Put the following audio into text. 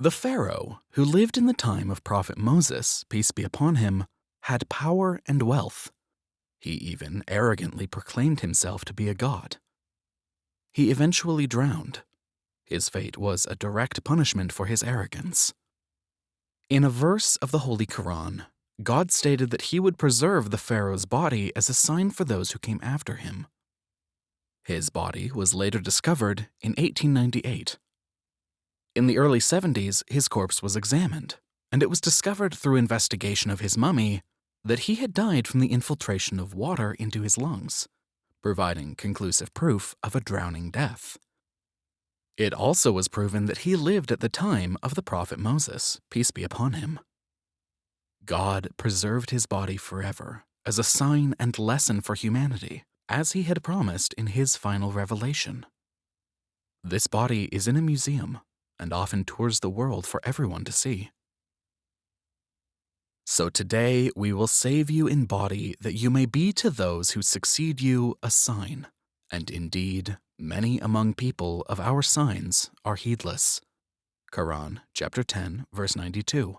The Pharaoh, who lived in the time of Prophet Moses, peace be upon him, had power and wealth. He even arrogantly proclaimed himself to be a god. He eventually drowned. His fate was a direct punishment for his arrogance. In a verse of the Holy Quran, God stated that he would preserve the Pharaoh's body as a sign for those who came after him. His body was later discovered in 1898. In the early 70s, his corpse was examined, and it was discovered through investigation of his mummy that he had died from the infiltration of water into his lungs, providing conclusive proof of a drowning death. It also was proven that he lived at the time of the prophet Moses, peace be upon him. God preserved his body forever as a sign and lesson for humanity, as he had promised in his final revelation. This body is in a museum and often tours the world for everyone to see. So today we will save you in body that you may be to those who succeed you a sign. And indeed, many among people of our signs are heedless. Quran chapter 10 verse 92.